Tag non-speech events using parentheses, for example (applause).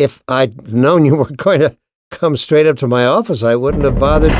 if I'd known you were (laughs) going to come straight up to my office, I wouldn't have bothered